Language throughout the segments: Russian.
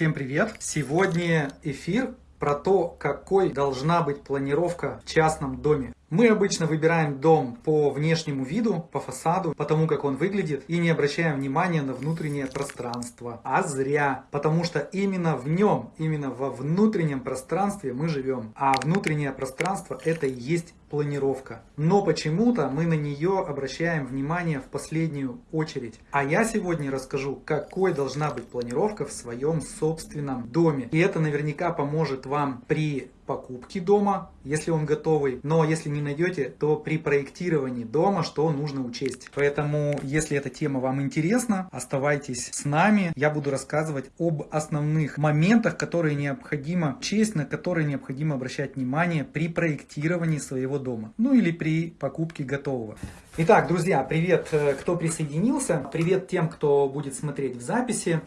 Всем привет! Сегодня эфир про то, какой должна быть планировка в частном доме. Мы обычно выбираем дом по внешнему виду, по фасаду, по тому, как он выглядит, и не обращаем внимания на внутреннее пространство. А зря, потому что именно в нем, именно во внутреннем пространстве мы живем. А внутреннее пространство это и есть планировка. Но почему-то мы на нее обращаем внимание в последнюю очередь. А я сегодня расскажу, какой должна быть планировка в своем собственном доме. И это наверняка поможет вам при покупки дома, если он готовый. Но если не найдете, то при проектировании дома что нужно учесть. Поэтому, если эта тема вам интересна, оставайтесь с нами. Я буду рассказывать об основных моментах, которые необходимо учесть, на которые необходимо обращать внимание при проектировании своего дома. Ну или при покупке готового. Итак, друзья, привет, э, кто присоединился. Привет тем, кто будет смотреть в записи.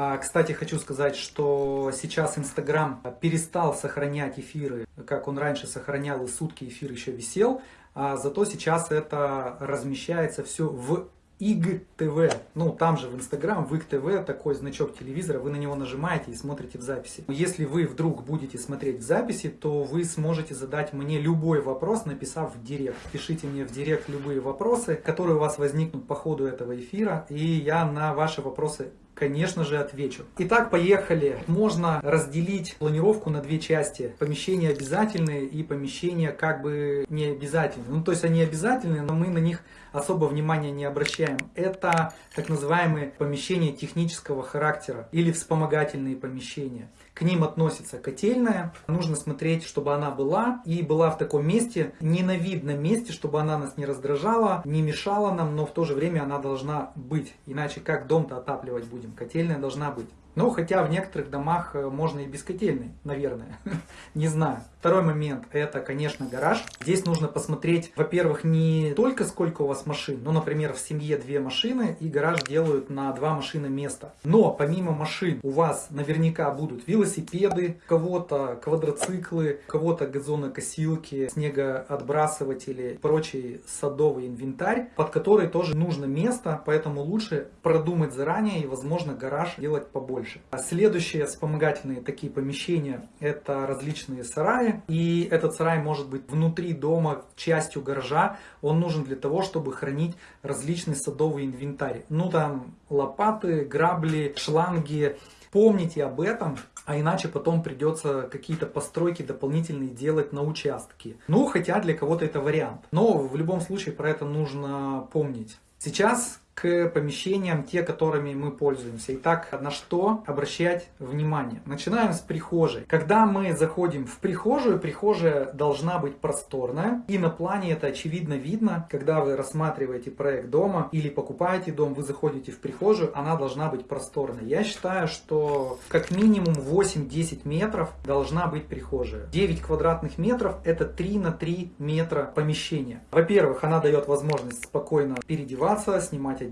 А, кстати, хочу сказать, что сейчас Инстаграм перестал сохранять эфиры, как он раньше сохранял, и сутки эфир еще висел. А зато сейчас это размещается все в ИГ-ТВ. Ну, там же в Инстаграм, в ИГ-ТВ, такой значок телевизора, вы на него нажимаете и смотрите в записи. Если вы вдруг будете смотреть в записи, то вы сможете задать мне любой вопрос, написав в директ. Пишите мне в директ любые вопросы, которые у вас возникнут по ходу этого эфира, и я на ваши вопросы конечно же, отвечу. Итак, поехали. Можно разделить планировку на две части. Помещения обязательные и помещения как бы не обязательные. Ну, то есть они обязательные, но мы на них особо внимания не обращаем. Это так называемые помещения технического характера или вспомогательные помещения. К ним относится котельная. Нужно смотреть, чтобы она была и была в таком месте, не на видном месте, чтобы она нас не раздражала, не мешала нам, но в то же время она должна быть. Иначе как дом-то отапливать будем? Котельная должна быть. Ну, хотя в некоторых домах э, можно и без котельной, наверное. Не знаю. Второй момент, это, конечно, гараж. Здесь нужно посмотреть, во-первых, не только сколько у вас машин, ну, например, в семье две машины, и гараж делают на два машины места. Но помимо машин у вас наверняка будут велосипеды, кого-то квадроциклы, кого-то газонокосилки, снегоотбрасыватели, прочий садовый инвентарь, под который тоже нужно место, поэтому лучше продумать заранее и, возможно, гараж делать побольше. А следующие вспомогательные такие помещения, это различные сараи, и этот сарай может быть внутри дома, частью гаража. Он нужен для того, чтобы хранить различный садовый инвентарь. Ну там лопаты, грабли, шланги. Помните об этом, а иначе потом придется какие-то постройки дополнительные делать на участке. Ну, хотя для кого-то это вариант. Но в любом случае про это нужно помнить. Сейчас к помещениям, те, которыми мы пользуемся. Итак, на что обращать внимание? Начинаем с прихожей. Когда мы заходим в прихожую, прихожая должна быть просторная. И на плане это очевидно видно, когда вы рассматриваете проект дома или покупаете дом, вы заходите в прихожую, она должна быть просторной. Я считаю, что как минимум 8-10 метров должна быть прихожая. 9 квадратных метров это 3 на 3 метра помещения. Во-первых, она дает возможность спокойно переодеваться, снимать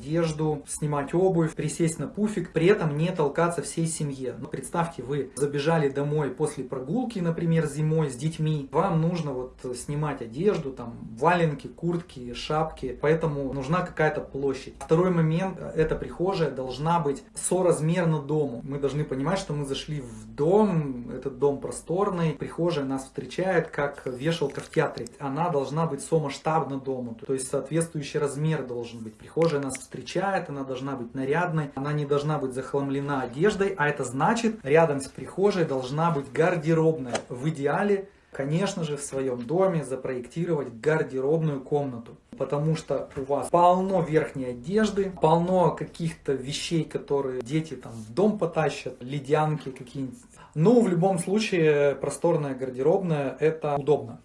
снимать обувь, присесть на пуфик, при этом не толкаться всей семье. Но ну, представьте, вы забежали домой после прогулки, например, зимой с детьми, вам нужно вот снимать одежду, там валенки, куртки, шапки, поэтому нужна какая-то площадь. Второй момент, эта прихожая должна быть соразмерна дому. Мы должны понимать, что мы зашли в дом, этот дом просторный, прихожая нас встречает как вешалка в театре. Она должна быть сомасштабна дому, то есть соответствующий размер должен быть. Прихожая нас встречает, она должна быть нарядной, она не должна быть захламлена одеждой, а это значит, рядом с прихожей должна быть гардеробная. В идеале, конечно же, в своем доме запроектировать гардеробную комнату. Потому что у вас полно верхней одежды, полно каких-то вещей, которые дети там в дом потащат, ледянки какие-нибудь. Но в любом случае просторная гардеробная это удобно.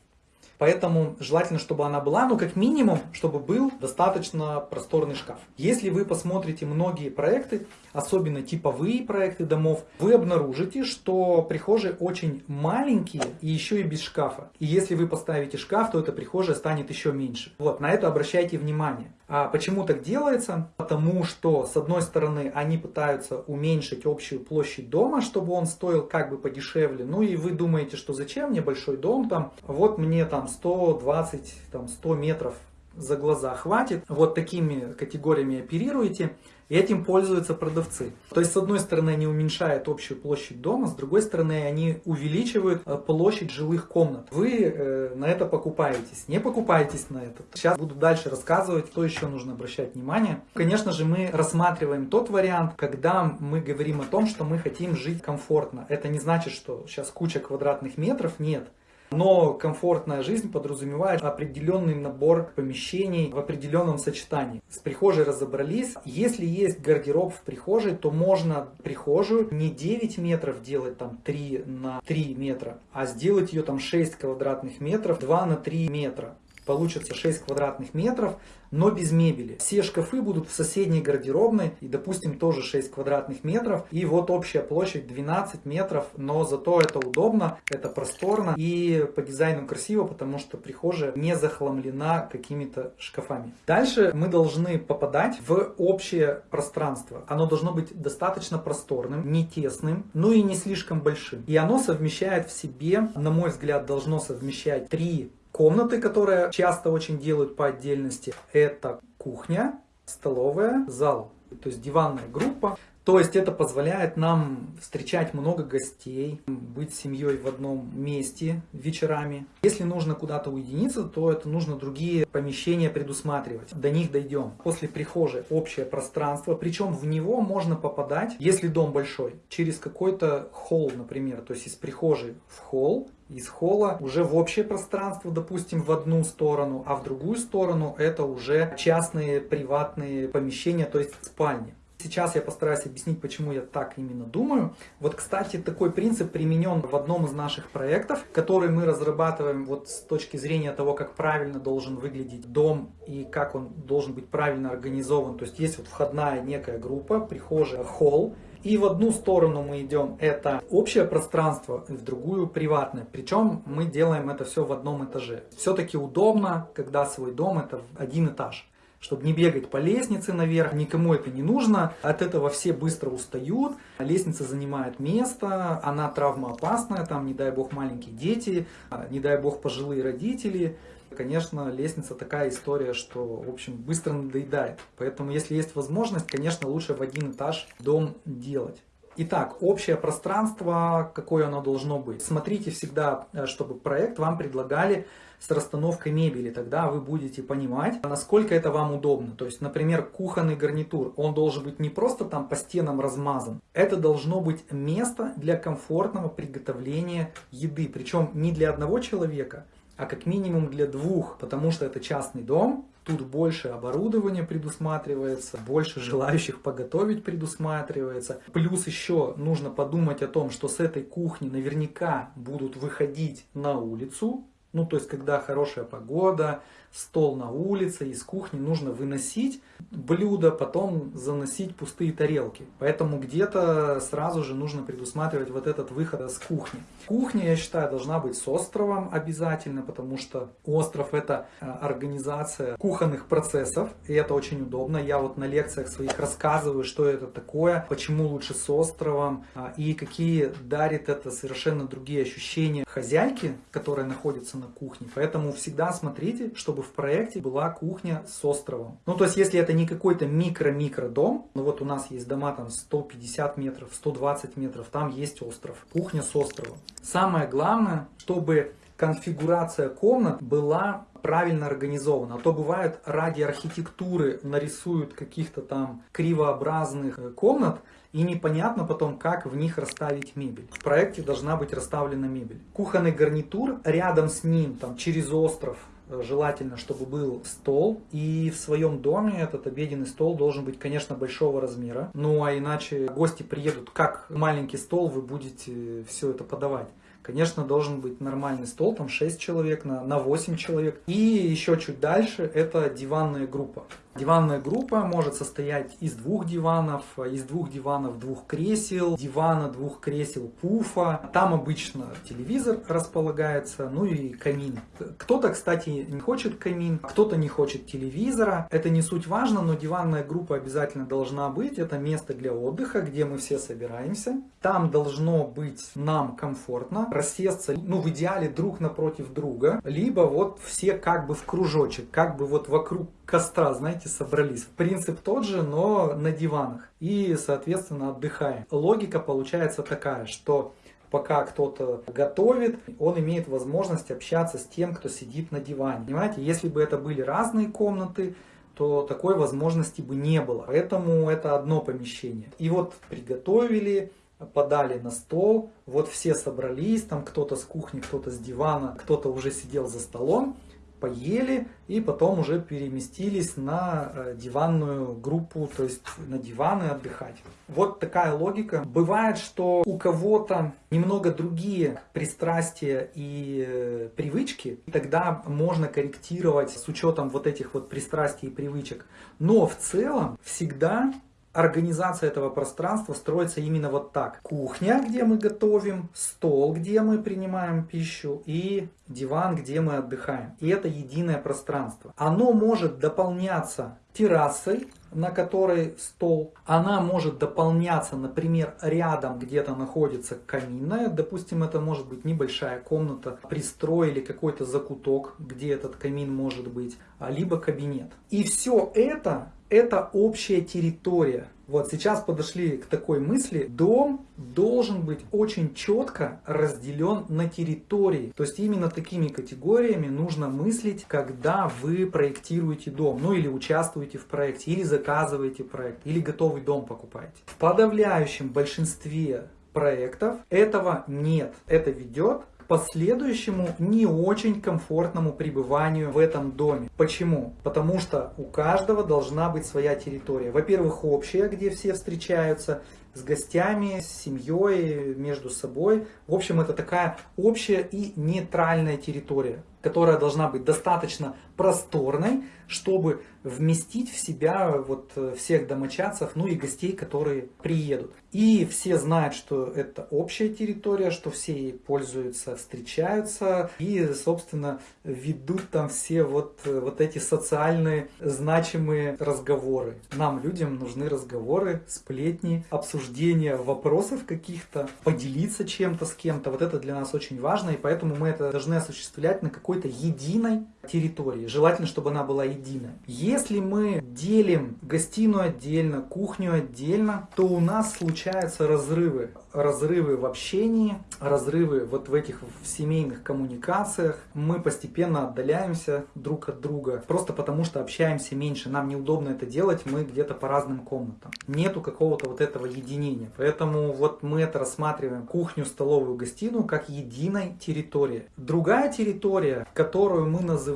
Поэтому желательно, чтобы она была, ну как минимум, чтобы был достаточно просторный шкаф. Если вы посмотрите многие проекты, особенно типовые проекты домов, вы обнаружите, что прихожие очень маленькие и еще и без шкафа. И если вы поставите шкаф, то эта прихожая станет еще меньше. Вот, на это обращайте внимание. А почему так делается? Потому что, с одной стороны, они пытаются уменьшить общую площадь дома, чтобы он стоил как бы подешевле. Ну и вы думаете, что зачем мне большой дом там? Вот мне там 120, там 100 метров за глаза хватит. Вот такими категориями оперируете. И этим пользуются продавцы. То есть, с одной стороны, они уменьшают общую площадь дома, с другой стороны, они увеличивают э, площадь жилых комнат. Вы э, на это покупаетесь, не покупаетесь на это. Сейчас буду дальше рассказывать, что еще нужно обращать внимание. Конечно же, мы рассматриваем тот вариант, когда мы говорим о том, что мы хотим жить комфортно. Это не значит, что сейчас куча квадратных метров, нет. Но комфортная жизнь подразумевает определенный набор помещений в определенном сочетании. С прихожей разобрались. Если есть гардероб в прихожей, то можно прихожую не 9 метров делать там 3 на 3 метра, а сделать ее там 6 квадратных метров 2 на 3 метра. Получится 6 квадратных метров, но без мебели. Все шкафы будут в соседней гардеробной и, допустим, тоже 6 квадратных метров. И вот общая площадь 12 метров, но зато это удобно, это просторно и по дизайну красиво, потому что прихожая не захламлена какими-то шкафами. Дальше мы должны попадать в общее пространство. Оно должно быть достаточно просторным, не тесным, ну и не слишком большим. И оно совмещает в себе, на мой взгляд, должно совмещать три комнаты, которые часто очень делают по отдельности, это кухня, столовая, зал. То есть диванная группа. То есть это позволяет нам встречать много гостей, быть семьей в одном месте вечерами. Если нужно куда-то уединиться, то это нужно другие помещения предусматривать. До них дойдем. После прихожей общее пространство, причем в него можно попадать, если дом большой, через какой-то холл, например. То есть из прихожей в холл, из холла уже в общее пространство, допустим, в одну сторону, а в другую сторону это уже частные приватные помещения, то есть спальни. Сейчас я постараюсь объяснить, почему я так именно думаю. Вот, кстати, такой принцип применен в одном из наших проектов, который мы разрабатываем вот с точки зрения того, как правильно должен выглядеть дом и как он должен быть правильно организован. То есть есть вот входная некая группа, прихожая, холл, и в одну сторону мы идем, это общее пространство, в другую приватное. Причем мы делаем это все в одном этаже. Все-таки удобно, когда свой дом это один этаж чтобы не бегать по лестнице наверх, никому это не нужно. От этого все быстро устают, лестница занимает место, она травмоопасная, там, не дай бог, маленькие дети, не дай бог, пожилые родители. Конечно, лестница такая история, что, в общем, быстро надоедает. Поэтому, если есть возможность, конечно, лучше в один этаж дом делать. Итак, общее пространство, какое оно должно быть. Смотрите всегда, э, чтобы проект вам предлагали с расстановкой мебели. Тогда вы будете понимать, насколько это вам удобно. То есть, например, кухонный гарнитур, он должен быть не просто там по стенам размазан. Это должно быть место для комфортного приготовления еды. Причем не для одного человека, а как минимум для двух, потому что это частный дом, Тут больше оборудования предусматривается, больше желающих поготовить предусматривается. Плюс еще нужно подумать о том, что с этой кухни наверняка будут выходить на улицу. Ну, то есть, когда хорошая погода, стол на улице, из кухни нужно выносить блюдо, потом заносить пустые тарелки. Поэтому где-то сразу же нужно предусматривать вот этот выход с кухни. Кухня, я считаю, должна быть с островом обязательно, потому что остров это э, организация кухонных процессов, и это очень удобно. Я вот на лекциях своих рассказываю, что это такое, почему лучше с островом, а, и какие дарит это совершенно другие ощущения хозяйки, которая находится на кухне. Поэтому всегда смотрите, чтобы в проекте была кухня с островом. Ну, то есть, если это не какой-то микро-микро дом, ну вот у нас есть дома там 150 метров, 120 метров, там есть остров, кухня с островом. Самое главное, чтобы конфигурация комнат была правильно организована. А то бывает ради архитектуры нарисуют каких-то там кривообразных э, комнат, и непонятно потом, как в них расставить мебель. В проекте должна быть расставлена мебель. Кухонный гарнитур, рядом с ним, там через остров, желательно, чтобы был стол. И в своем доме этот обеденный стол должен быть, конечно, большого размера. Ну а иначе гости приедут, как маленький стол вы будете все это подавать. Конечно, должен быть нормальный стол, там 6 человек на, на 8 человек. И еще чуть дальше это диванная группа. Диванная группа может состоять из двух диванов, из двух диванов двух кресел, дивана двух кресел пуфа. Там обычно телевизор располагается, ну и камин. Кто-то, кстати, не хочет камин, кто-то не хочет телевизора. Это не суть важно, но диванная группа обязательно должна быть. Это место для отдыха, где мы все собираемся. Там должно быть нам комфортно, рассесться, ну в идеале друг напротив друга, либо вот все как бы в кружочек, как бы вот вокруг костра, знаете, собрались. Принцип тот же, но на диванах. И, соответственно, отдыхаем. Логика получается такая, что пока кто-то готовит, он имеет возможность общаться с тем, кто сидит на диване. Понимаете, если бы это были разные комнаты, то такой возможности бы не было. Поэтому это одно помещение. И вот приготовили, подали на стол, вот все собрались, там кто-то с кухни, кто-то с дивана, кто-то уже сидел за столом, поели и потом уже переместились на э, диванную группу, то есть на диваны отдыхать. Вот такая логика. Бывает, что у кого-то немного другие пристрастия и э, привычки, и тогда можно корректировать с учетом вот этих вот пристрастий и привычек. Но в целом всегда Организация этого пространства строится именно вот так. Кухня, где мы готовим, стол, где мы принимаем пищу и диван, где мы отдыхаем. И это единое пространство. Оно может дополняться террасой, на которой стол. Она может дополняться, например, рядом где-то находится каминная. Допустим, это может быть небольшая комната, пристроили какой-то закуток, где этот камин может быть, либо кабинет. И все это это общая территория. Вот сейчас подошли к такой мысли, дом должен быть очень четко разделен на территории. То есть именно такими категориями нужно мыслить, когда вы проектируете дом, ну или участвуете в проекте, или заказываете проект, или готовый дом покупаете. В подавляющем большинстве проектов этого нет. Это ведет последующему не очень комфортному пребыванию в этом доме. Почему? Потому что у каждого должна быть своя территория. Во-первых, общая, где все встречаются, с гостями, с семьей, между собой. В общем, это такая общая и нейтральная территория, которая должна быть достаточно просторной, чтобы вместить в себя вот э, всех домочадцев, ну и гостей, которые приедут. И все знают, что это общая территория, что все ей пользуются, встречаются и, собственно, ведут там все вот, э, вот эти социальные значимые разговоры. Нам, людям, нужны разговоры, сплетни, обсуждения вопросов каких-то, поделиться чем-то с кем-то. Вот это для нас очень важно, и поэтому мы это должны осуществлять на какой-то единой территории. Желательно, чтобы она была единая. Если мы делим гостиную отдельно, кухню отдельно, то у нас случаются разрывы. Разрывы в общении, разрывы вот в этих в семейных коммуникациях. Мы постепенно отдаляемся друг от друга, просто потому что общаемся меньше. Нам неудобно это делать, мы где-то по разным комнатам. Нету какого-то вот этого единения. Поэтому вот мы это рассматриваем кухню, столовую, гостиную как единой территории. Другая территория, которую мы называем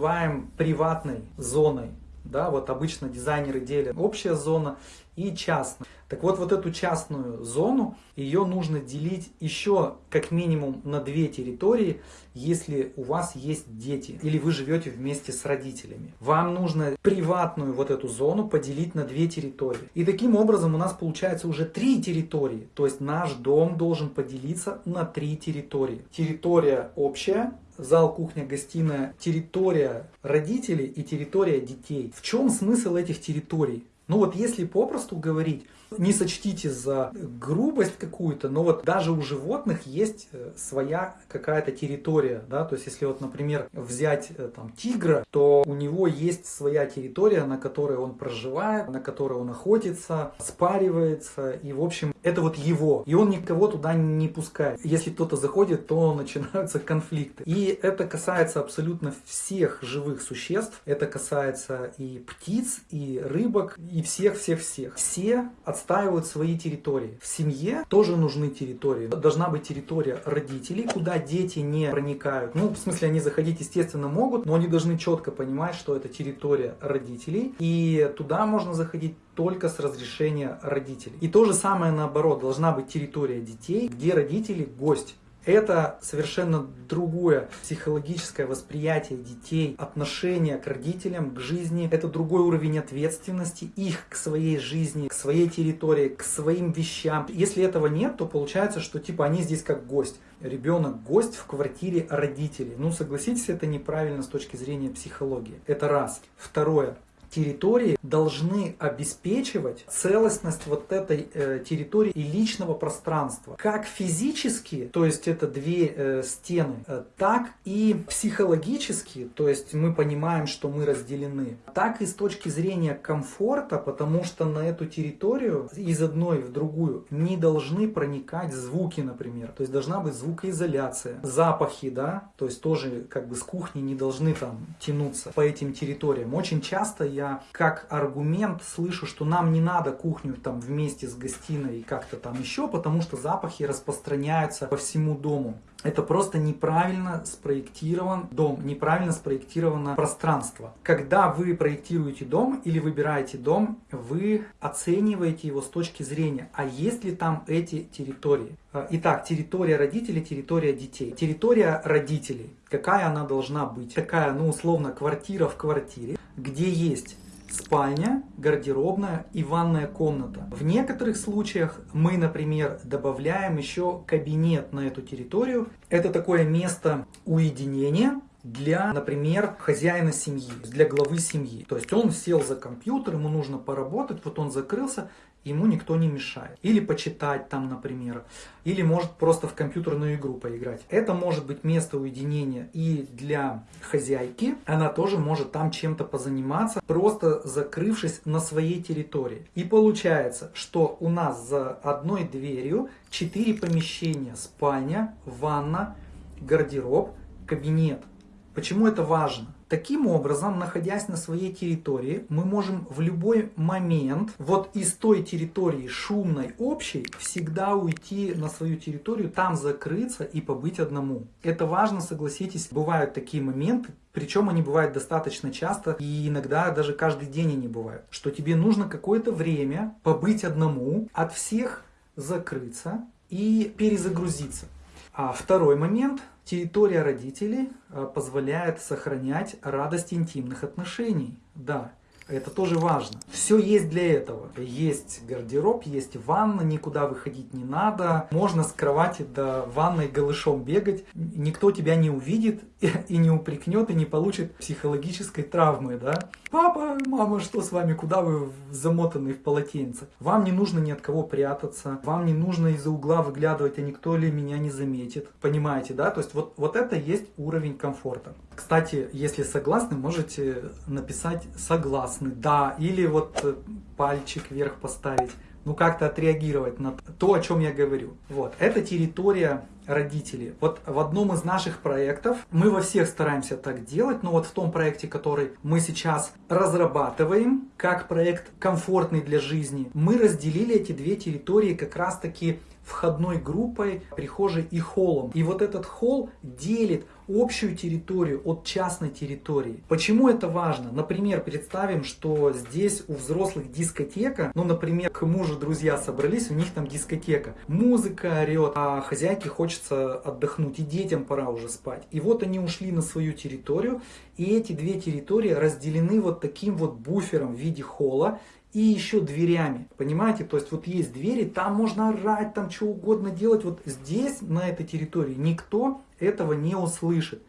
приватной зоной, да, вот обычно дизайнеры делят общая зона и частная. Так вот, вот эту частную зону, ее нужно делить еще как минимум на две территории, если у вас есть дети или вы живете вместе с родителями. Вам нужно приватную вот эту зону поделить на две территории. И таким образом у нас получается уже три территории. То есть наш дом должен поделиться на три территории. Территория общая, зал, кухня, гостиная, территория родителей и территория детей. В чем смысл этих территорий? Ну вот если попросту говорить, не сочтите за грубость какую-то, но вот даже у животных есть э, своя какая-то территория, да, то есть если вот, например, взять э, там тигра, то у него есть своя территория, на которой он проживает, на которой он охотится, спаривается, и в общем это вот его, и он никого туда не пускает. Если кто-то заходит, то начинаются конфликты. И это касается абсолютно всех живых существ, это касается и птиц, и рыбок, и всех-всех-всех. Все отстаивают свои территории. В семье тоже нужны территории. Должна быть территория родителей, куда дети не проникают. Ну, в смысле, они заходить, естественно, могут, но они должны четко понимать, что это территория родителей. И туда можно заходить только с разрешения родителей. И то же самое наоборот, должна быть территория детей, где родители гость. Это совершенно другое психологическое восприятие детей, отношение к родителям, к жизни. Это другой уровень ответственности их к своей жизни, к своей территории, к своим вещам. Если этого нет, то получается, что типа они здесь как гость. Ребенок гость в квартире родителей. Ну согласитесь, это неправильно с точки зрения психологии. Это раз. Второе территории должны обеспечивать целостность вот этой э, территории и личного пространства. Как физически, то есть это две э, стены, э, так и психологически, то есть мы понимаем, что мы разделены, так и с точки зрения комфорта, потому что на эту территорию из одной в другую не должны проникать звуки, например. То есть должна быть звукоизоляция, запахи, да, то есть тоже как бы с кухни не должны там тянуться по этим территориям. Очень часто я как аргумент слышу, что нам не надо кухню там вместе с гостиной и как-то там еще, потому что запахи распространяются по всему дому. Это просто неправильно спроектирован дом, неправильно спроектировано пространство. Когда вы проектируете дом или выбираете дом, вы оцениваете его с точки зрения, а есть ли там эти территории. А, итак, территория родителей, территория детей. Территория родителей, какая она должна быть? Такая, ну условно, квартира в квартире, где есть спальня, гардеробная и ванная комната. В некоторых случаях мы, например, добавляем еще кабинет на эту территорию. Это такое место уединения, для, например, хозяина семьи, для главы семьи. То есть он сел за компьютер, ему нужно поработать, вот он закрылся, ему никто не мешает. Или почитать там, например. Или может просто в компьютерную игру поиграть. Это может быть место уединения и для хозяйки. Она тоже может там чем-то позаниматься, просто закрывшись на своей территории. И получается, что у нас за одной дверью 4 помещения. Спальня, ванна, гардероб, кабинет. Почему это важно? Таким образом, находясь на своей территории, мы можем в любой момент вот из той территории шумной, общей, всегда уйти на свою территорию, там закрыться и побыть одному. Это важно, согласитесь, бывают такие моменты, причем они бывают достаточно часто и иногда даже каждый день они бывают, что тебе нужно какое-то время побыть одному, от всех закрыться и перезагрузиться. А второй момент – Территория родителей э, позволяет сохранять радость интимных отношений. Да, это тоже важно. Все есть для этого. Есть гардероб, есть ванна, никуда выходить не надо. Можно с кровати до ванной голышом бегать. Никто тебя не увидит и не упрекнет, и не получит психологической травмы. Да? Папа, мама, что с вами? Куда вы замотаны в полотенце? Вам не нужно ни от кого прятаться. Вам не нужно из-за угла выглядывать, а никто ли меня не заметит. Понимаете, да? То есть вот, вот это есть уровень комфорта. Кстати, если согласны, можете написать согласны, да, или вот э, пальчик вверх поставить, ну как-то отреагировать на то, о чем я говорю. Вот, это территория родителей. Вот в одном из наших проектов, мы во всех стараемся так делать, но вот в том проекте, который мы сейчас разрабатываем, как проект комфортный для жизни, мы разделили эти две территории как раз таки входной группой, прихожей и холлом. И вот этот холл делит общую территорию от частной территории. Почему это важно? Например, представим, что здесь у взрослых дискотека, ну, например, к мужу друзья собрались, у них там дискотека. Музыка орет, а хозяйке хочется отдохнуть, и детям пора уже спать. И вот они ушли на свою территорию, и эти две территории разделены вот таким вот буфером в виде холла, и еще дверями. Понимаете? То есть вот есть двери, там можно орать, там что угодно делать. Вот здесь, на этой территории, никто этого не услышит.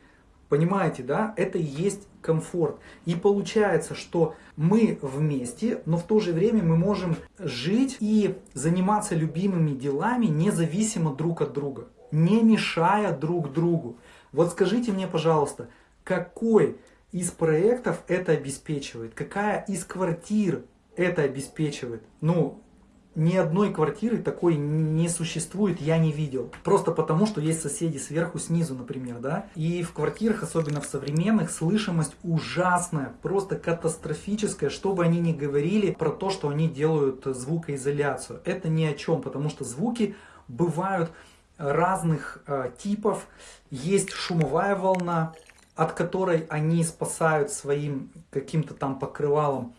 Понимаете, да? Это и есть комфорт. И получается, что мы вместе, но в то же время мы можем жить и заниматься любимыми делами независимо друг от друга, не мешая друг другу. Вот скажите мне, пожалуйста, какой из проектов это обеспечивает? Какая из квартир это обеспечивает. Ну, ни одной квартиры такой не существует, я не видел. Просто потому, что есть соседи сверху, снизу, например, да. И в квартирах, особенно в современных, слышимость ужасная, просто катастрофическая, что бы они ни говорили про то, что они делают звукоизоляцию. Это ни о чем, потому что звуки бывают разных э, типов. Есть шумовая волна, от которой они спасают своим каким-то там покрывалом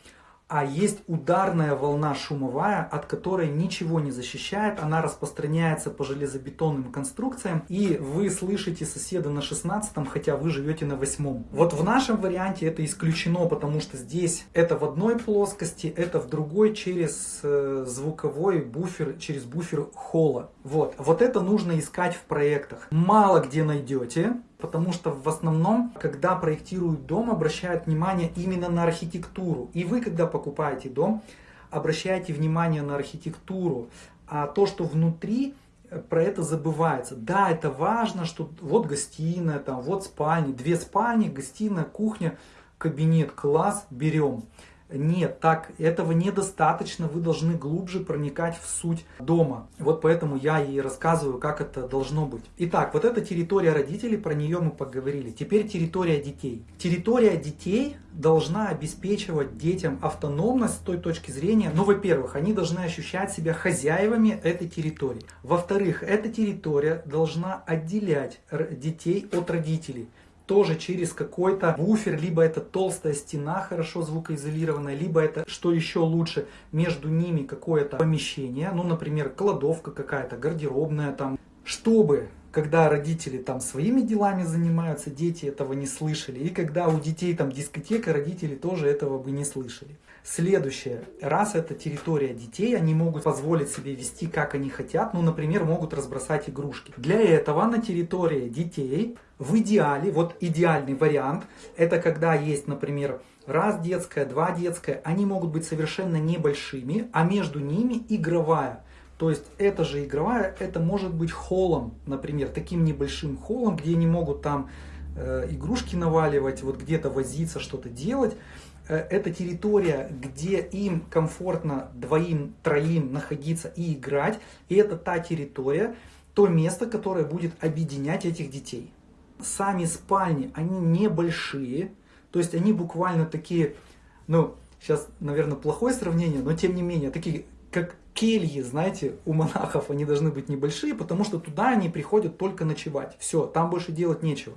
а есть ударная волна шумовая, от которой ничего не защищает, она распространяется по железобетонным конструкциям, и вы слышите соседа на 16 хотя вы живете на 8 Вот в нашем варианте это исключено, потому что здесь это в одной плоскости, это в другой через э, звуковой буфер, через буфер холла. Вот, вот это нужно искать в проектах. Мало где найдете, Потому что в основном, когда проектируют дом, обращают внимание именно на архитектуру. И вы, когда покупаете дом, обращаете внимание на архитектуру. А то, что внутри, э, про это забывается. Да, это важно, что вот гостиная, там, вот спальни, две спальни, гостиная, кухня, кабинет, класс, берем. Нет, так этого недостаточно, вы должны глубже проникать в суть дома. Вот поэтому я и рассказываю, как это должно быть. Итак, вот эта территория родителей, про нее мы поговорили. Теперь территория детей. Территория детей должна обеспечивать детям автономность с той точки зрения, ну, во-первых, они должны ощущать себя хозяевами этой территории. Во-вторых, эта территория должна отделять детей от родителей тоже через какой-то буфер, либо это толстая стена хорошо звукоизолированная, либо это, что еще лучше, между ними какое-то помещение, ну, например, кладовка какая-то, гардеробная там, чтобы когда родители там своими делами занимаются, дети этого не слышали. И когда у детей там дискотека, родители тоже этого бы не слышали. Следующее. Раз это территория детей, они могут позволить себе вести как они хотят. Ну, например, могут разбросать игрушки. Для этого на территории детей в идеале, вот идеальный вариант, это когда есть, например, раз детская, два детская, они могут быть совершенно небольшими, а между ними игровая. То есть эта же игровая, это может быть холлом, например, таким небольшим холлом, где они могут там э, игрушки наваливать, вот где-то возиться, что-то делать. Э, это территория, где им комфортно двоим, троим находиться и играть. И это та территория, то место, которое будет объединять этих детей. Сами спальни, они небольшие, то есть они буквально такие, ну, сейчас, наверное, плохое сравнение, но тем не менее, такие, как кельи, знаете, у монахов они должны быть небольшие, потому что туда они приходят только ночевать. Все, там больше делать нечего.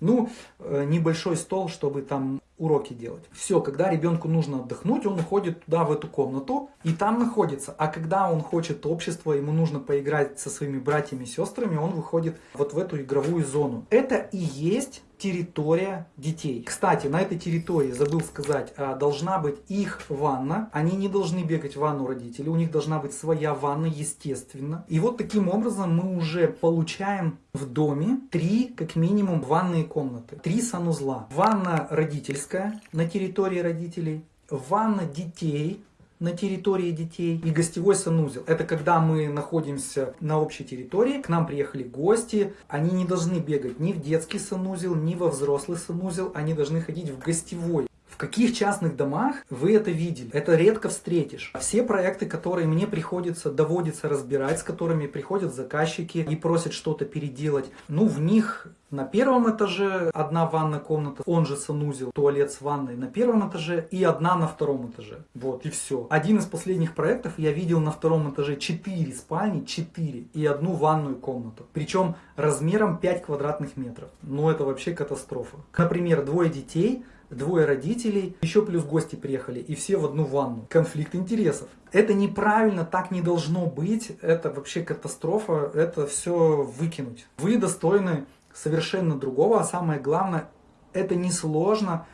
Ну, э, небольшой стол, чтобы там уроки делать. Все, когда ребенку нужно отдохнуть, он уходит туда, в эту комнату, и там находится. А когда он хочет общества, ему нужно поиграть со своими братьями и сестрами, он выходит вот в эту игровую зону. Это и есть территория детей. Кстати, на этой территории, забыл сказать, а, должна быть их ванна. Они не должны бегать в ванну родителей, у них должна быть своя ванна, естественно. И вот таким образом мы уже получаем в доме три, как минимум, ванные комнаты. Три санузла. Ванна родительская на территории родителей, ванна детей на территории детей и гостевой санузел. Это когда мы находимся на общей территории, к нам приехали гости, они не должны бегать ни в детский санузел, ни во взрослый санузел, они должны ходить в гостевой каких частных домах вы это видели? Это редко встретишь. Все проекты, которые мне приходится, доводится разбирать, с которыми приходят заказчики и просят что-то переделать, ну, в них на первом этаже одна ванная комната, он же санузел, туалет с ванной на первом этаже и одна на втором этаже. Вот и все. Один из последних проектов я видел на втором этаже 4 спальни, 4 и одну ванную комнату. Причем размером 5 квадратных метров. Ну это вообще катастрофа. Например, двое детей, двое родителей, еще плюс гости приехали, и все в одну ванну. Конфликт интересов. Это неправильно, так не должно быть, это вообще катастрофа, это все выкинуть. Вы достойны совершенно другого, а самое главное, это несложно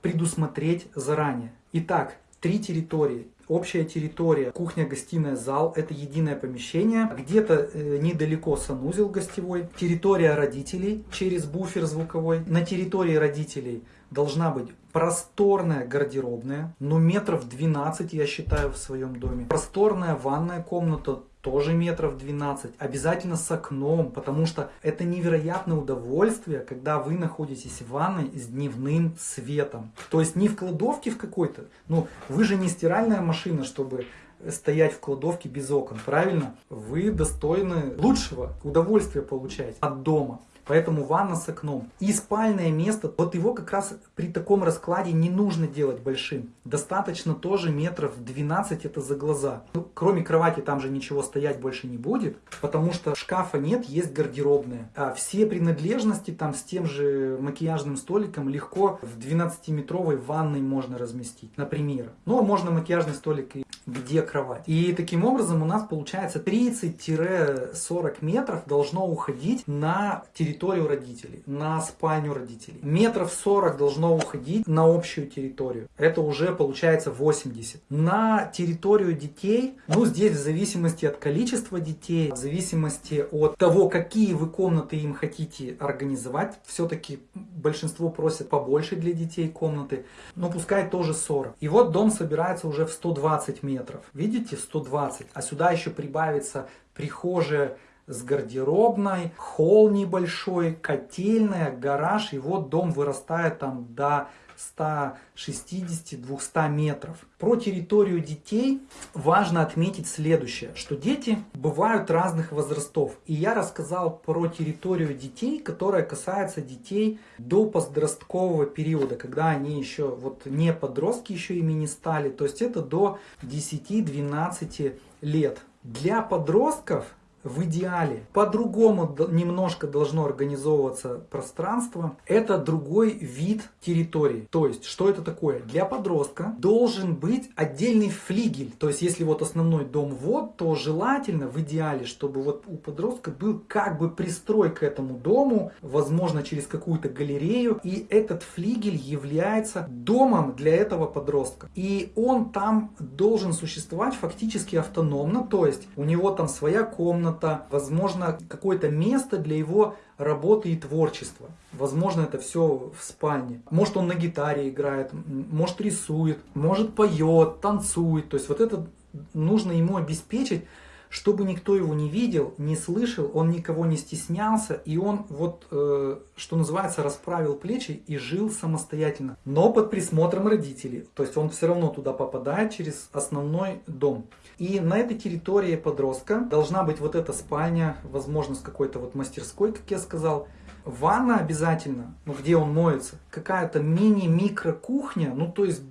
предусмотреть заранее. Итак, три территории. Общая территория, кухня, гостиная, зал – это единое помещение. Где-то э, недалеко санузел гостевой. Территория родителей через буфер звуковой. На территории родителей должна быть просторная гардеробная, ну метров 12 я считаю в своем доме. Просторная ванная комната тоже метров 12, обязательно с окном, потому что это невероятное удовольствие, когда вы находитесь в ванной с дневным светом. То есть не в кладовке в какой-то, ну вы же не стиральная машина, чтобы стоять в кладовке без окон, правильно? Вы достойны лучшего удовольствия получать от дома. Поэтому ванна с окном. И спальное место, вот его как раз при таком раскладе не нужно делать большим. Достаточно тоже метров 12 это за глаза. Ну, кроме кровати там же ничего стоять больше не будет, потому что шкафа нет, есть гардеробная. А все принадлежности там с тем же макияжным столиком легко в 12-метровой ванной можно разместить, например. Ну, а можно макияжный столик и где кровать. И таким образом у нас получается 30-40 метров должно уходить на территорию родителей, на спальню родителей. Метров 40 должно уходить на общую территорию. Это уже получается 80. На территорию детей, ну здесь в зависимости от количества детей, в зависимости от того, какие вы комнаты им хотите организовать, все-таки большинство просят побольше для детей комнаты, но пускай тоже 40. И вот дом собирается уже в 120 метров. Видите, 120. А сюда еще прибавится прихожая с гардеробной, холл небольшой, котельная, гараж. И вот дом вырастает там до 160-200 метров. Про территорию детей важно отметить следующее, что дети бывают разных возрастов. И я рассказал про территорию детей, которая касается детей до подросткового периода, когда они еще вот не подростки еще ими не стали, то есть это до 10-12 лет. Для подростков в идеале по-другому немножко должно организовываться пространство. Это другой вид территории. То есть, что это такое? Для подростка должен быть отдельный флигель. То есть, если вот основной дом вот, то желательно в идеале, чтобы вот у подростка был как бы пристрой к этому дому, возможно, через какую-то галерею. И этот флигель является домом для этого подростка. И он там должен существовать фактически автономно. То есть, у него там своя комната, комната, возможно, какое-то место для его работы и творчества. Возможно, это все в спальне. Может, он на гитаре играет, может, рисует, может, поет, танцует. То есть, вот это нужно ему обеспечить, чтобы никто его не видел, не слышал, он никого не стеснялся, и он вот, э, что называется, расправил плечи и жил самостоятельно, но под присмотром родителей. То есть он все равно туда попадает через основной дом. И на этой территории подростка должна быть вот эта спальня, возможно, с какой-то вот мастерской, как я сказал, Ванна обязательно, ну где он моется, какая-то мини-микро кухня, ну то есть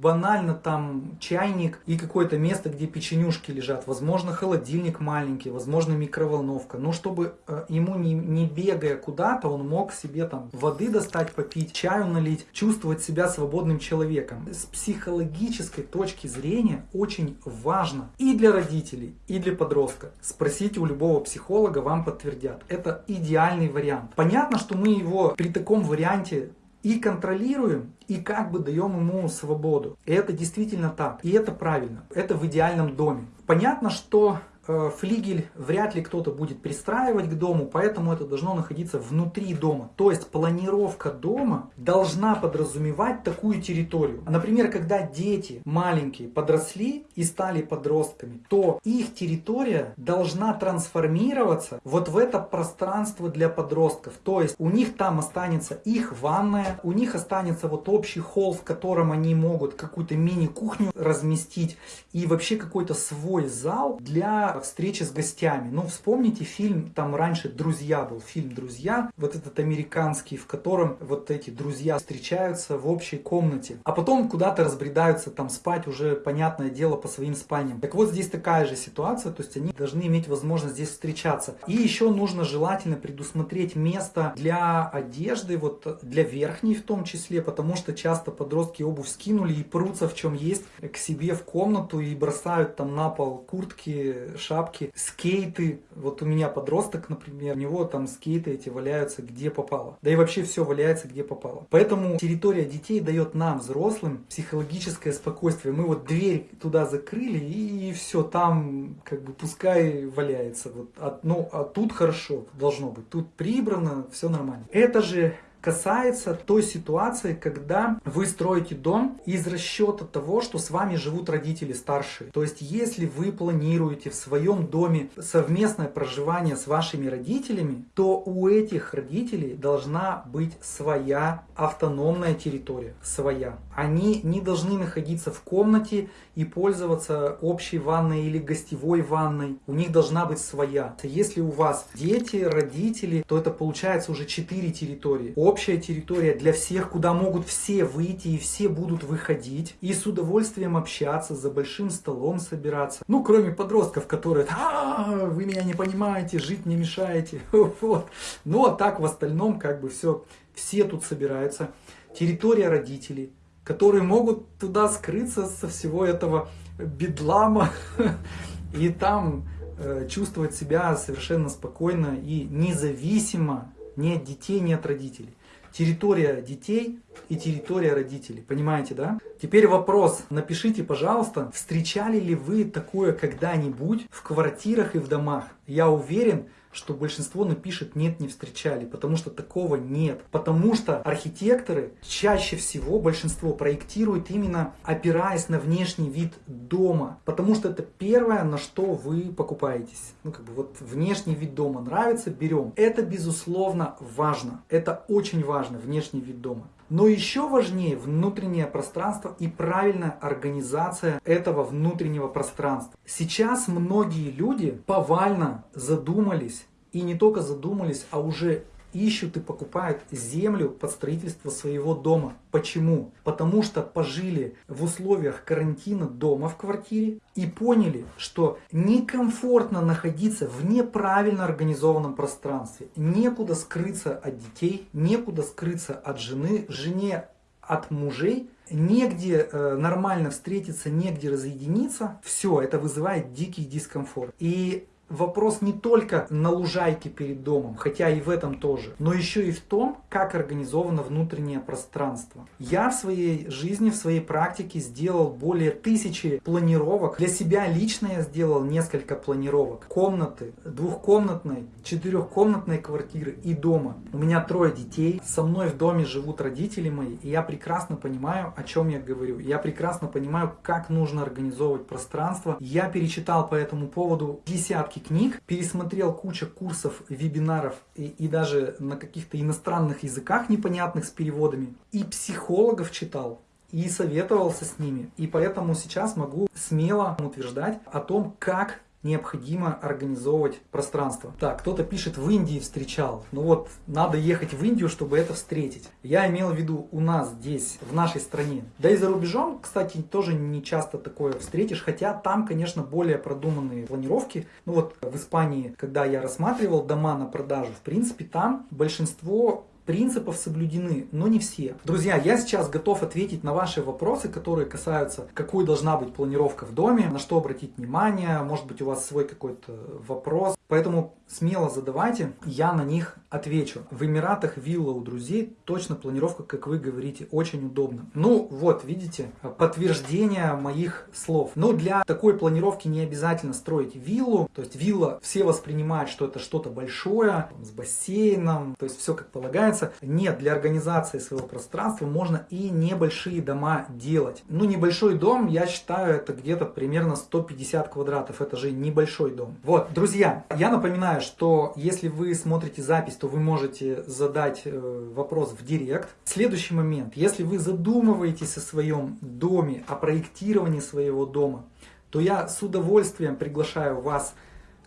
банально там чайник и какое-то место, где печенюшки лежат. Возможно, холодильник маленький, возможно, микроволновка. Но чтобы э, ему не, не бегая куда-то, он мог себе там воды достать, попить, чаю налить, чувствовать себя свободным человеком. С психологической точки зрения очень важно и для родителей, и для подростка. Спросите у любого психолога, вам подтвердят. Это идеальный вариант. Понятно, что мы его при таком варианте и контролируем, и как бы даем ему свободу. И это действительно так. И это правильно. Это в идеальном доме. Понятно, что флигель вряд ли кто-то будет пристраивать к дому, поэтому это должно находиться внутри дома. То есть планировка дома должна подразумевать такую территорию. Например, когда дети маленькие подросли и стали подростками, то их территория должна трансформироваться вот в это пространство для подростков. То есть у них там останется их ванная, у них останется вот общий холл, в котором они могут какую-то мини-кухню разместить и вообще какой-то свой зал для встречи с гостями. Ну, вспомните фильм, там раньше «Друзья» был, фильм «Друзья», вот этот американский, в котором вот эти друзья встречаются в общей комнате, а потом куда-то разбредаются там спать уже, понятное дело, по своим спальням. Так вот, здесь такая же ситуация, то есть они должны иметь возможность здесь встречаться. И еще нужно желательно предусмотреть место для одежды, вот для верхней в том числе, потому что часто подростки обувь скинули и прутся в чем есть к себе в комнату и бросают там на пол куртки, шапки, скейты. Вот у меня подросток, например, у него там скейты эти валяются где попало. Да и вообще все валяется где попало. Поэтому территория детей дает нам, взрослым, психологическое спокойствие. Мы вот дверь туда закрыли и все, там как бы пускай валяется. Вот, а, ну, а тут хорошо должно быть. Тут прибрано, все нормально. Это же касается той ситуации, когда вы строите дом из расчета того, что с вами живут родители старшие. То есть, если вы планируете в своем доме совместное проживание с вашими родителями, то у этих родителей должна быть своя автономная территория, своя. Они не должны находиться в комнате и пользоваться общей ванной или гостевой ванной. У них должна быть своя. Если у вас дети, родители, то это получается уже 4 территории. Общая территория для всех, куда могут все выйти и все будут выходить. И с удовольствием общаться, за большим столом собираться. Ну, кроме подростков, которые, а, вы меня не понимаете, жить не мешаете. Вот. Ну, а так в остальном как бы все, все тут собираются. Территория родителей которые могут туда скрыться со всего этого бедлама и там э, чувствовать себя совершенно спокойно и независимо ни от детей, ни от родителей. Территория детей и территория родителей. Понимаете, да? Теперь вопрос. Напишите, пожалуйста, встречали ли вы такое когда-нибудь в квартирах и в домах? Я уверен, что большинство напишет «нет, не встречали», потому что такого нет. Потому что архитекторы чаще всего, большинство, проектируют именно опираясь на внешний вид дома. Потому что это первое, на что вы покупаетесь. Ну, как бы вот внешний вид дома нравится, берем. Это, безусловно, важно. Это очень важно, внешний вид дома. Но еще важнее внутреннее пространство и правильная организация этого внутреннего пространства. Сейчас многие люди повально задумались, и не только задумались, а уже ищут и покупают землю под строительство своего дома. Почему? Потому что пожили в условиях карантина дома в квартире и поняли, что некомфортно находиться в неправильно организованном пространстве. Некуда скрыться от детей, некуда скрыться от жены, жене от мужей, негде э, нормально встретиться, негде разъединиться. Все, это вызывает дикий дискомфорт. И вопрос не только на лужайке перед домом, хотя и в этом тоже, но еще и в том, как организовано внутреннее пространство. Я в своей жизни, в своей практике сделал более тысячи планировок. Для себя лично я сделал несколько планировок. Комнаты, двухкомнатной, четырехкомнатной квартиры и дома. У меня трое детей, со мной в доме живут родители мои, и я прекрасно понимаю, о чем я говорю. Я прекрасно понимаю, как нужно организовывать пространство. Я перечитал по этому поводу десятки десятки книг, пересмотрел кучу курсов, вебинаров и, и даже на каких-то иностранных языках непонятных с переводами. И психологов читал, и советовался с ними. И поэтому сейчас могу смело утверждать о том, как необходимо организовывать пространство. Так, кто-то пишет, в Индии встречал. Ну вот, надо ехать в Индию, чтобы это встретить. Я имел в виду у нас здесь, в нашей стране. Да и за рубежом, кстати, тоже не часто такое встретишь, хотя там, конечно, более продуманные планировки. Ну вот, в Испании, когда я рассматривал дома на продажу, в принципе, там большинство принципов соблюдены, но не все. Друзья, я сейчас готов ответить на ваши вопросы, которые касаются, какой должна быть планировка в доме, на что обратить внимание, может быть у вас свой какой-то вопрос. Поэтому смело задавайте, я на них отвечу. В Эмиратах вилла у друзей, точно планировка, как вы говорите, очень удобно. Ну вот, видите, подтверждение моих слов. Но для такой планировки не обязательно строить виллу. То есть вилла, все воспринимают, что это что-то большое, с бассейном, то есть все как полагается. Нет, для организации своего пространства можно и небольшие дома делать. Ну небольшой дом, я считаю, это где-то примерно 150 квадратов. Это же небольшой дом. Вот, друзья, я напоминаю, что если вы смотрите запись, то вы можете задать э, вопрос в директ. Следующий момент. Если вы задумываетесь о своем доме, о проектировании своего дома, то я с удовольствием приглашаю вас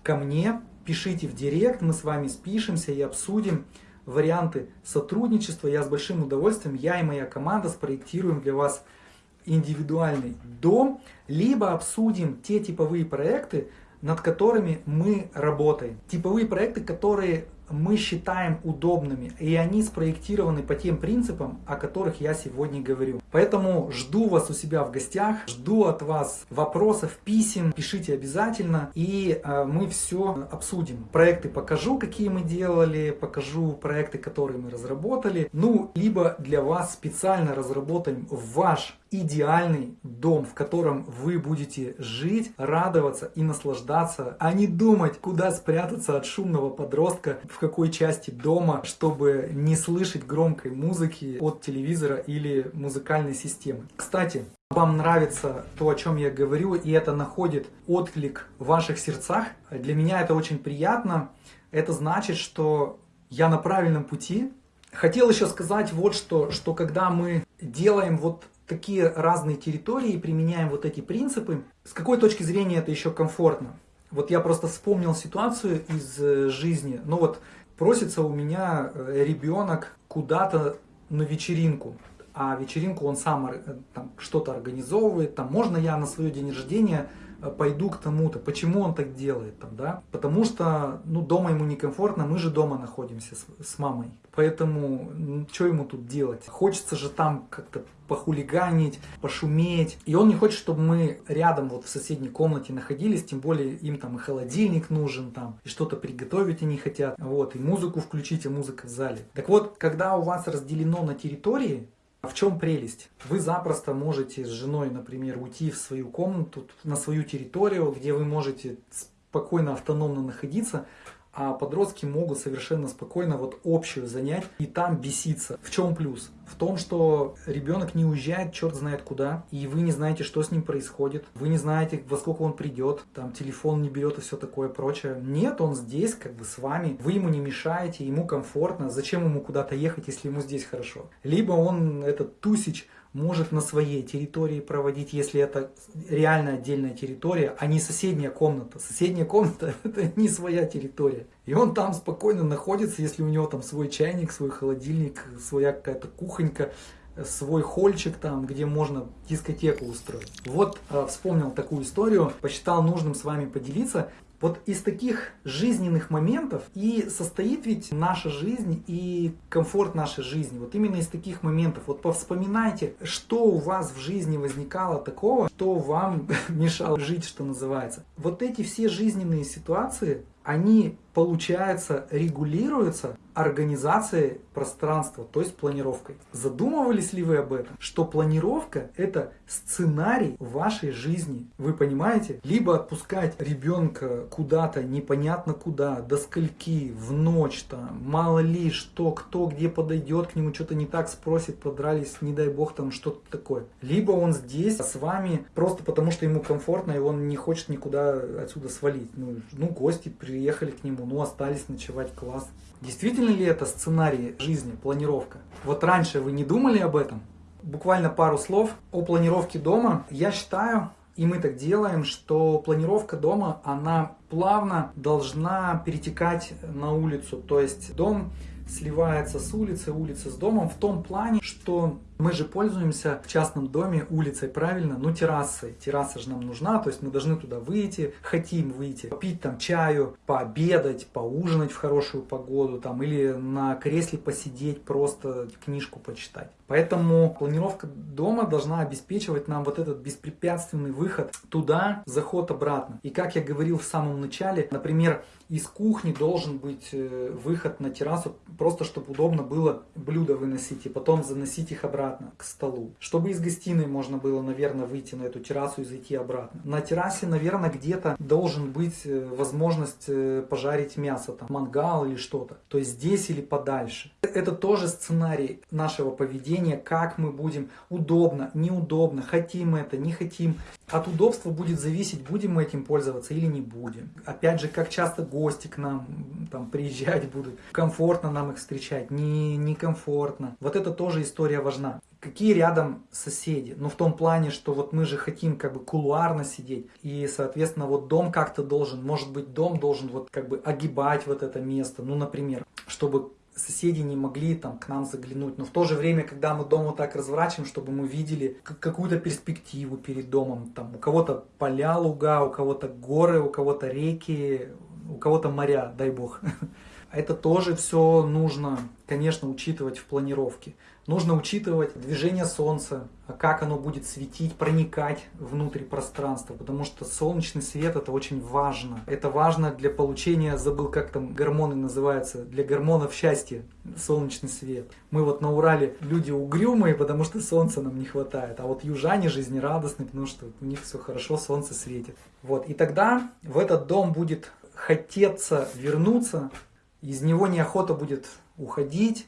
ко мне. Пишите в директ, мы с вами спишемся и обсудим варианты сотрудничества. Я с большим удовольствием, я и моя команда спроектируем для вас индивидуальный дом, либо обсудим те типовые проекты, над которыми мы работаем. Типовые проекты, которые мы считаем удобными, и они спроектированы по тем принципам, о которых я сегодня говорю. Поэтому жду вас у себя в гостях, жду от вас вопросов, писем, пишите обязательно, и э, мы все обсудим. Проекты покажу, какие мы делали, покажу проекты, которые мы разработали, ну, либо для вас специально разработаем ваш идеальный дом, в котором вы будете жить, радоваться и наслаждаться, а не думать, куда спрятаться от шумного подростка, в какой части дома, чтобы не слышать громкой музыки от телевизора или музыкальной системы. Кстати, вам нравится то, о чем я говорю, и это находит отклик в ваших сердцах, для меня это очень приятно. Это значит, что я на правильном пути. Хотел еще сказать вот что, что когда мы делаем вот такие разные территории, применяем вот эти принципы. С какой точки зрения это еще комфортно? Вот я просто вспомнил ситуацию из э, жизни. Ну вот просится у меня э, ребенок куда-то на вечеринку, а вечеринку он сам э, что-то организовывает, там можно я на свое день рождения пойду к тому-то. Почему он так делает там, да? Потому что, ну, дома ему некомфортно, мы же дома находимся с, с мамой. Поэтому, что ему тут делать? Хочется же там как-то похулиганить, пошуметь. И он не хочет, чтобы мы рядом вот в соседней комнате находились, тем более им там и холодильник нужен там, и что-то приготовить они хотят, вот, и музыку включить, и музыка в зале. Так вот, когда у вас разделено на территории, в чем прелесть? Вы запросто можете с женой, например, уйти в свою комнату, на свою территорию, где вы можете спокойно, автономно находиться, а подростки могут совершенно спокойно вот общую занять и там беситься. В чем плюс? В том, что ребенок не уезжает черт знает куда, и вы не знаете, что с ним происходит, вы не знаете, во сколько он придет, там телефон не берет и все такое прочее. Нет, он здесь как бы с вами, вы ему не мешаете, ему комфортно, зачем ему куда-то ехать, если ему здесь хорошо. Либо он, этот тусич, может на своей территории проводить, если это реально отдельная территория, а не соседняя комната. Соседняя комната это не своя территория. И он там спокойно находится, если у него там свой чайник, свой холодильник, своя какая-то кухонька, свой хольчик там, где можно дискотеку устроить. Вот э, вспомнил такую историю, посчитал нужным с вами поделиться. Вот из таких жизненных моментов и состоит ведь наша жизнь и комфорт нашей жизни. Вот именно из таких моментов. Вот повспоминайте, что у вас в жизни возникало такого, что вам мешало жить, что называется. Вот эти все жизненные ситуации, они, получается, регулируются организацией пространства, то есть планировкой. Задумывались ли вы об этом? Что планировка это сценарий вашей жизни. Вы понимаете? Либо отпускать ребенка куда-то, непонятно куда, до скольки, в ночь, там, мало ли что, кто где подойдет к нему, что-то не так спросит, подрались, не дай бог, там что-то такое. Либо он здесь с вами просто потому, что ему комфортно, и он не хочет никуда отсюда свалить. Ну, ну гости приехали к нему, ну, остались ночевать, класс. Действительно ли это сценарий жизни, планировка? Вот раньше вы не думали об этом? Буквально пару слов о планировке дома. Я считаю, и мы так делаем, что планировка дома, она плавно должна перетекать на улицу. То есть дом сливается с улицей, улица с домом в том плане, что мы же пользуемся в частном доме улицей, правильно? Ну, террасой. Терраса же нам нужна, то есть мы должны туда выйти, хотим выйти, попить там чаю, пообедать, поужинать в хорошую погоду, там, или на кресле посидеть, просто книжку почитать. Поэтому планировка дома должна обеспечивать нам вот этот беспрепятственный выход туда, заход обратно. И как я говорил в самом начале, например, из кухни должен быть э, выход на террасу, просто чтобы удобно было блюда выносить и потом заносить их обратно обратно к столу. Чтобы из гостиной можно было, наверное, выйти на эту террасу и зайти обратно. На террасе, наверное, где-то должен быть э, возможность э, пожарить мясо, там, мангал или что-то. То есть здесь или подальше. Это тоже сценарий нашего поведения, как мы будем удобно, неудобно, хотим это, не хотим. От удобства будет зависеть, будем мы этим пользоваться или не будем. Опять же, как часто гости к нам там, приезжать будут, комфортно нам их встречать, не некомфортно. Вот это тоже история важна какие рядом соседи. Ну, в том плане, что вот мы же хотим как бы кулуарно сидеть. И, соответственно, вот дом как-то должен, может быть, дом должен вот как бы огибать вот это место. Ну, например, чтобы соседи не могли там к нам заглянуть. Но в то же время, когда мы дом вот так разворачиваем, чтобы мы видели какую-то перспективу перед домом. Там у кого-то поля, луга, у кого-то горы, у кого-то реки, у кого-то моря, дай бог. Это тоже все нужно, конечно, учитывать в планировке. Нужно учитывать движение Солнца, как оно будет светить, проникать внутрь пространства, потому что солнечный свет это очень важно. Это важно для получения, забыл как там гормоны называются, для гормонов счастья, солнечный свет. Мы вот на Урале люди угрюмые, потому что солнца нам не хватает, а вот южане жизнерадостные, потому что у них все хорошо, солнце светит. Вот, и тогда в этот дом будет хотеться вернуться, из него неохота будет уходить,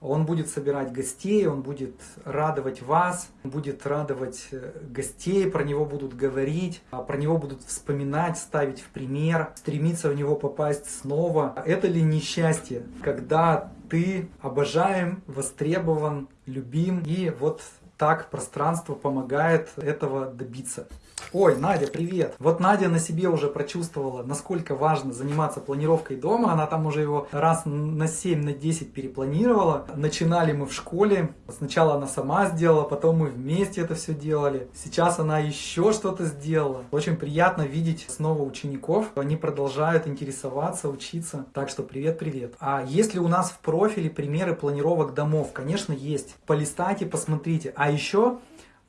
он будет собирать гостей, он будет радовать вас, будет радовать э, гостей, про него будут говорить, а про него будут вспоминать, ставить в пример, стремиться в него попасть снова. Это ли несчастье, когда ты обожаем, востребован, любим и вот так пространство помогает этого добиться. Ой, Надя, привет! Вот Надя на себе уже прочувствовала, насколько важно заниматься планировкой дома. Она там уже его раз на 7, на 10 перепланировала. Начинали мы в школе. Сначала она сама сделала, потом мы вместе это все делали. Сейчас она еще что-то сделала. Очень приятно видеть снова учеников. Они продолжают интересоваться, учиться. Так что привет-привет. А есть ли у нас в профиле примеры планировок домов? Конечно, есть. Полистайте, посмотрите. А еще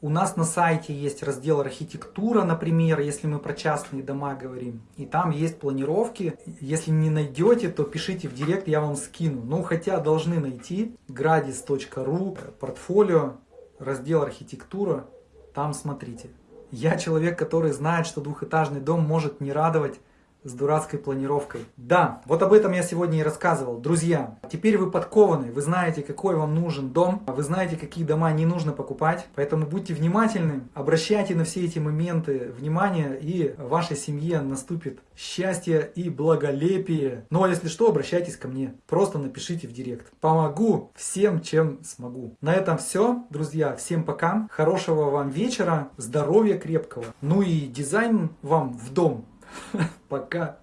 у нас на сайте есть раздел архитектура, например, если мы про частные дома говорим. И там есть планировки. Если не найдете, то пишите в директ, я вам скину. Ну, хотя должны найти. gradis.ru, портфолио, раздел архитектура. Там смотрите. Я человек, который знает, что двухэтажный дом может не радовать с дурацкой планировкой. Да, вот об этом я сегодня и рассказывал. Друзья, теперь вы подкованы, вы знаете, какой вам нужен дом, вы знаете, какие дома не нужно покупать, поэтому будьте внимательны, обращайте на все эти моменты внимание, и вашей семье наступит счастье и благолепие. Ну а если что, обращайтесь ко мне, просто напишите в директ. Помогу всем, чем смогу. На этом все, друзья, всем пока, хорошего вам вечера, здоровья крепкого, ну и дизайн вам в дом Пока.